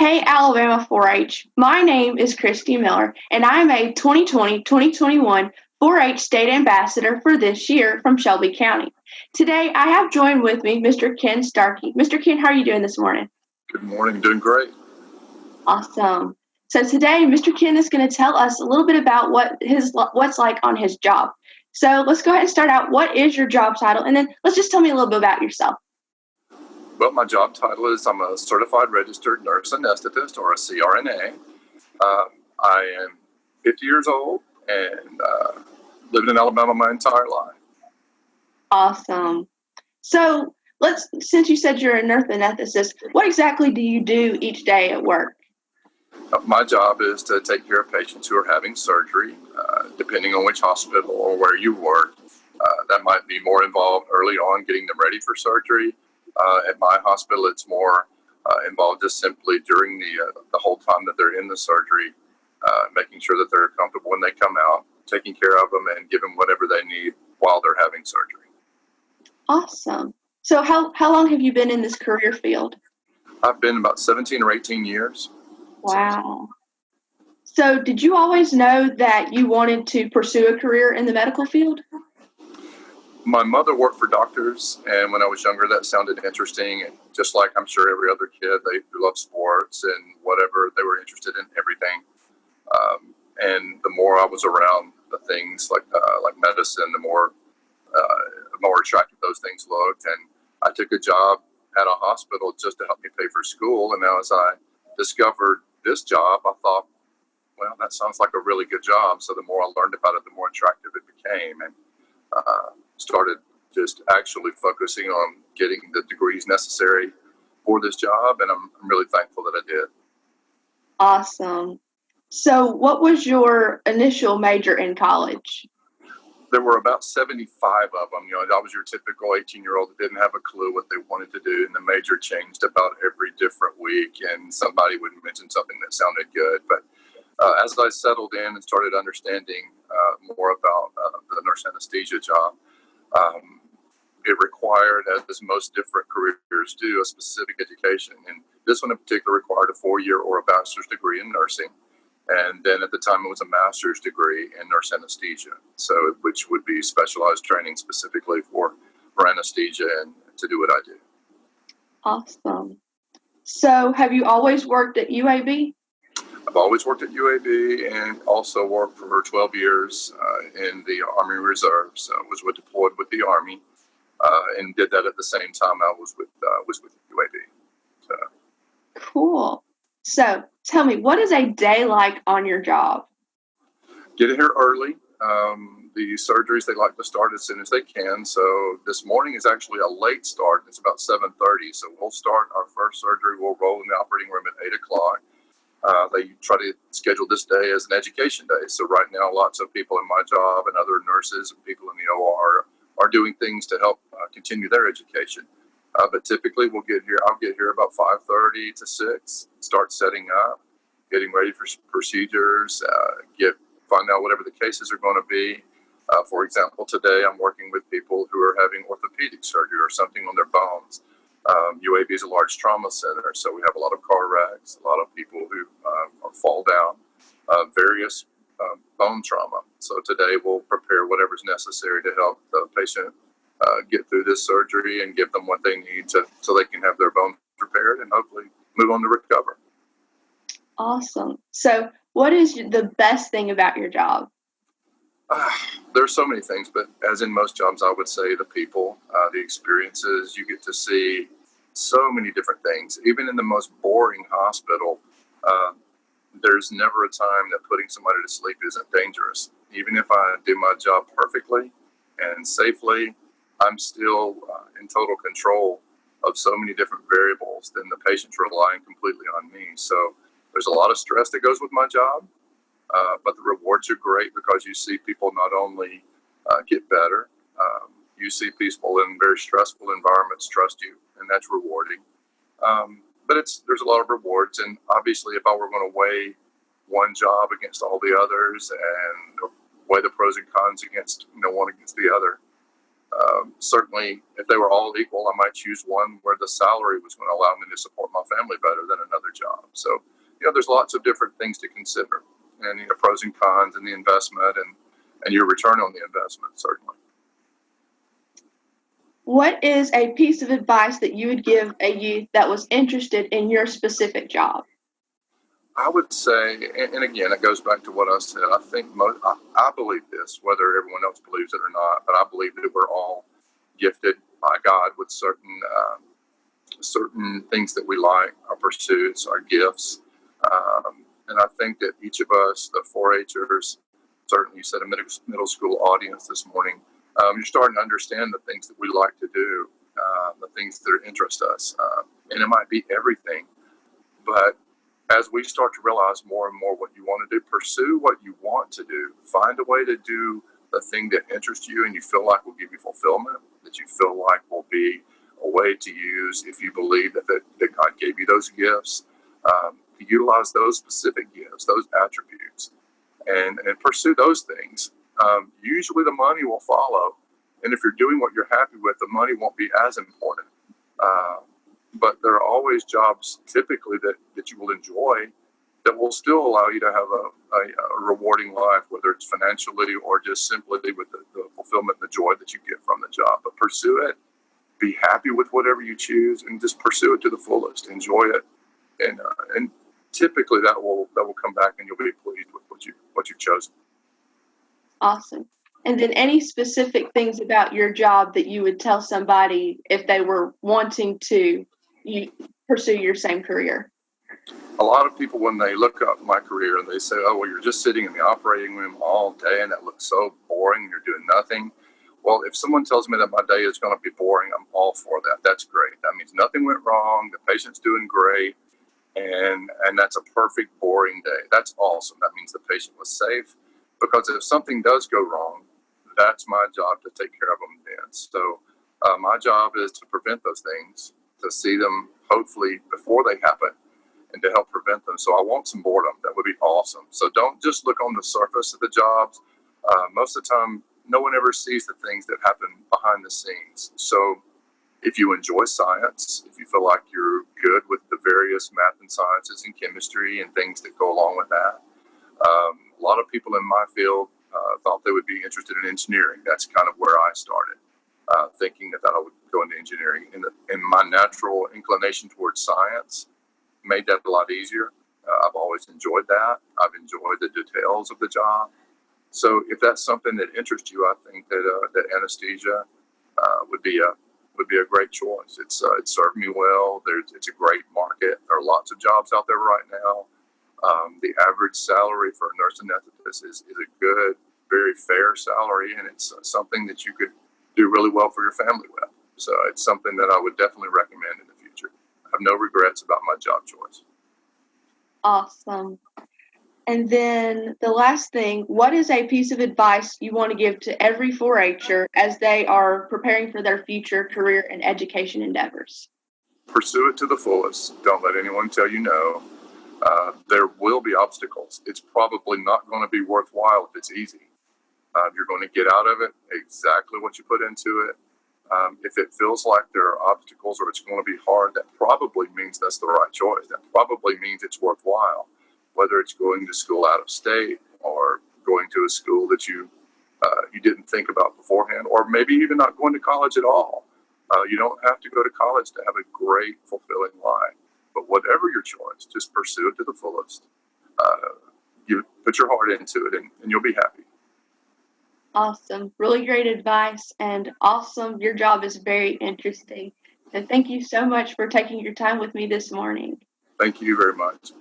Hey, Alabama 4 H. My name is Christy Miller, and I'm a 2020 2021 4 H State Ambassador for this year from Shelby County. Today, I have joined with me Mr. Ken Starkey. Mr. Ken, how are you doing this morning? Good morning, doing great. Awesome. So today, Mr. Ken is going to tell us a little bit about what his what's like on his job. So let's go ahead and start out. What is your job title? And then let's just tell me a little bit about yourself. Well, my job title is I'm a certified registered nurse anesthetist or a CRNA. Um, I am 50 years old and uh, lived in Alabama my entire life. Awesome. So let's, since you said you're a nurse anesthetist, what exactly do you do each day at work? Uh, my job is to take care of patients who are having surgery, uh, depending on which hospital or where you work. Uh, that might be more involved early on getting them ready for surgery uh, at my hospital, it's more uh, involved just simply during the uh, the whole time that they're in the surgery, uh, making sure that they're comfortable when they come out, taking care of them, and give them whatever they need while they're having surgery. Awesome. So how how long have you been in this career field? I've been about 17 or 18 years. Wow. So, did you always know that you wanted to pursue a career in the medical field? My mother worked for doctors, and when I was younger, that sounded interesting. And just like I'm sure every other kid, they love sports and whatever they were interested in everything. Um, and the more I was around the things like uh, like medicine, the more uh, more attractive those things looked. And I took a job at a hospital just to help me pay for school. And now, as I discovered this job, I thought, well, that sounds like a really good job. So the more I learned about it, the more attractive it became. And uh, started just actually focusing on getting the degrees necessary for this job, and I'm, I'm really thankful that I did. Awesome. So, what was your initial major in college? There were about 75 of them. You know, I was your typical 18 year old that didn't have a clue what they wanted to do, and the major changed about every different week, and somebody would mention something that sounded good. But uh, as I settled in and started understanding uh, more about uh, the nurse anesthesia job, um, it required, as most different careers do, a specific education. And this one in particular required a four year or a bachelor's degree in nursing. And then at the time, it was a master's degree in nurse anesthesia, so which would be specialized training specifically for, for anesthesia and to do what I do. Awesome. So, have you always worked at UAB? I've always worked at UAB and also worked for 12 years uh, in the Army Reserves. I was deployed with the Army uh, and did that at the same time I was with uh, was with UAB. So. Cool. So tell me, what is a day like on your job? Get here early. Um, the surgeries they like to start as soon as they can. So this morning is actually a late start. It's about 7:30. So we'll start our first surgery. We'll roll in the operating room at 8 o'clock uh, they try to schedule this day as an education day. So right now, lots of people in my job and other nurses and people in the OR are doing things to help uh, continue their education. Uh, but typically, we'll get here. I'll get here about 5:30 to 6. Start setting up, getting ready for procedures. Uh, get find out whatever the cases are going to be. Uh, for example, today I'm working with people who are having orthopedic surgery or something on their bones. Um, UAB is a large trauma center, so we have a lot of car wrecks, a lot of people who um, fall down, uh, various um, bone trauma. So today we'll prepare whatever's necessary to help the patient uh, get through this surgery and give them what they need to so they can have their bones repaired and hopefully move on to recover. Awesome. So, what is the best thing about your job? Uh, there's so many things, but as in most jobs, I would say the people, uh, the experiences, you get to see so many different things. Even in the most boring hospital, uh, there's never a time that putting somebody to sleep isn't dangerous. Even if I do my job perfectly and safely, I'm still uh, in total control of so many different variables. Then the patient's relying completely on me. So there's a lot of stress that goes with my job, uh, but the rewards are great because you see people not only uh, get better, um, you see people in very stressful environments trust you, and that's rewarding. Um, but it's there's a lot of rewards, and obviously, if I were going to weigh one job against all the others and weigh the pros and cons against you know one against the other, Um, certainly, if they were all equal, I might choose one where the salary was going to allow me to support my family better than another job. So, you know, there's lots of different things to consider, and you know, pros and cons, and the investment, and and your return on the investment, certainly. What is a piece of advice that you would give a youth that was interested in your specific job? I would say, and, and again, it goes back to what I said. I think most, I, I believe this, whether everyone else believes it or not, but I believe that we're all gifted by God with certain um, certain things that we like, our pursuits, our gifts, um, and I think that each of us, the 4-Hers, certainly you said a middle, middle school audience this morning, um, you're starting to understand the things that we like to do, uh, the things that interest us, uh, and it might be everything, but as we start to realize more and more what you want to do, pursue what you want to do. Find a way to do the thing that interests you and you feel like will give you fulfillment, that you feel like will be a way to use if you believe that, that, that God gave you those gifts. Um, utilize those specific gifts, those attributes, and, and pursue those things. Um, usually the money will follow. And if you're doing what you're happy with, the money won't be as important. Uh, but there are always jobs typically that, that you will enjoy that will still allow you to have a, a, a rewarding life, whether it's financially or just simply with the, the, fulfillment and the joy that you get from the job. But pursue it, be happy with whatever you choose, and just pursue it to the fullest. Enjoy it, and uh, and typically that will that will come back, and you'll be pleased with what you what you've chosen. Awesome. And then any specific things about your job that you would tell somebody if they were wanting to you pursue your same career? A lot of people, when they look up my career and they say, "Oh, well, you're just sitting in the operating room all day, and that looks so boring. You're doing nothing." Well, if someone tells me that my day is going to be boring, I'm all for that. That's great. That means nothing went wrong. The patient's doing great, and and that's a perfect boring day. That's awesome. That means the patient was safe. Because if something does go wrong, that's my job to take care of them then. So uh, my job is to prevent those things to see them hopefully before they happen and to help prevent them. So I want some boredom. That would be awesome. So don't just look on the surface of the jobs. Uh, most of the time, no one ever sees the things that happen behind the scenes. So if you enjoy science, if you feel like you're good with various math and sciences and chemistry and things that go along with that, um, a lot of people in my field uh, thought they would be interested in engineering. That's kind of where I started uh, thinking that, I would go into engineering. And, the, and my natural inclination towards science made that a lot easier. Uh, I've always enjoyed that. I've enjoyed the details of the job. So if that's something that interests you, I think that uh, that anesthesia uh, would be a would be a great choice. It's uh, it served me well. There's it's a great market. There are lots of jobs out there right now. Um, the average salary for a nurse anesthetist is, is a good, very fair salary, and it's something that you could do really well for your family with. So it's something that I would definitely recommend in the future. I have no regrets about my job choice. Awesome. And then the last thing, what is a piece of advice you want to give to every 4-H'er as they are preparing for their future career and education endeavors? Pursue it to the fullest. Don't let anyone tell you no. Uh, there will be obstacles. It's probably not going to be worthwhile if it's easy. Uh, you're going to get out of it exactly what you put into it. Um, if it feels like there are obstacles or it's going to be hard, that probably means that's the right choice. That probably means it's worthwhile, whether it's going to school out of state or going to a school that you uh, you didn't think about beforehand, or maybe even not going to college at all. Uh, you don't have to go to college to have a great, fulfilling life. But whatever your choice, just pursue it to the fullest. Uh, you put your heart into it, and, and you'll be happy. Awesome. Really great advice and awesome. Your job is very interesting. And thank you so much for taking your time with me this morning. Thank you very much.